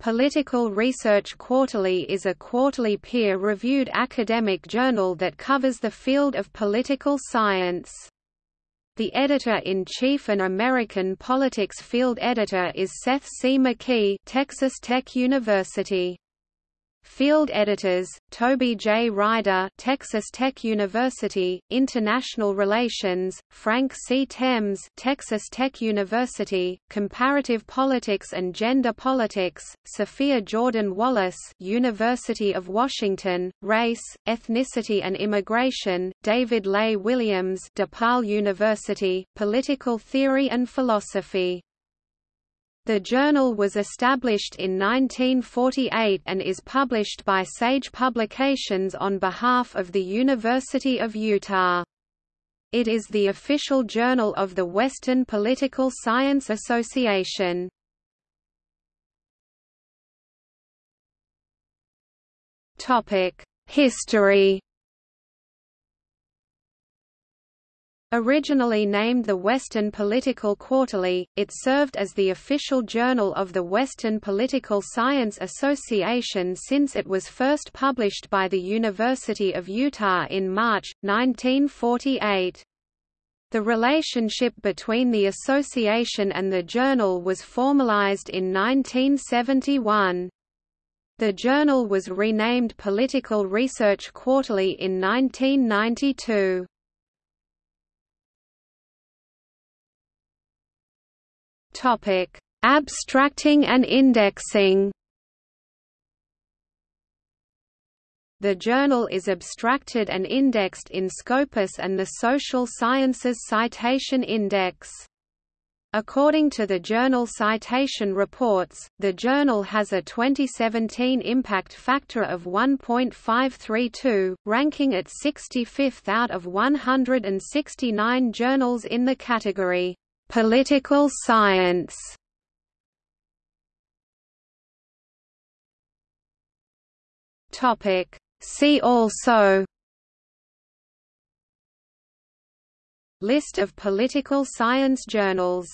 Political Research Quarterly is a quarterly peer-reviewed academic journal that covers the field of political science. The editor-in-chief and American politics field editor is Seth C. McKee Texas Tech University. Field editors: Toby J. Rider, Texas Tech University, International Relations; Frank C. Thames, Texas Tech University, Comparative Politics and Gender Politics; Sophia Jordan Wallace, University of Washington, Race, Ethnicity and Immigration; David Lay Williams, DePaul University, Political Theory and Philosophy. The journal was established in 1948 and is published by Sage Publications on behalf of the University of Utah. It is the official journal of the Western Political Science Association. History Originally named the Western Political Quarterly, it served as the official journal of the Western Political Science Association since it was first published by the University of Utah in March, 1948. The relationship between the association and the journal was formalized in 1971. The journal was renamed Political Research Quarterly in 1992. Topic: Abstracting and indexing. The journal is abstracted and indexed in Scopus and the Social Sciences Citation Index. According to the Journal Citation Reports, the journal has a 2017 impact factor of 1.532, ranking at 65th out of 169 journals in the category Political science. Topic. See also List of political science journals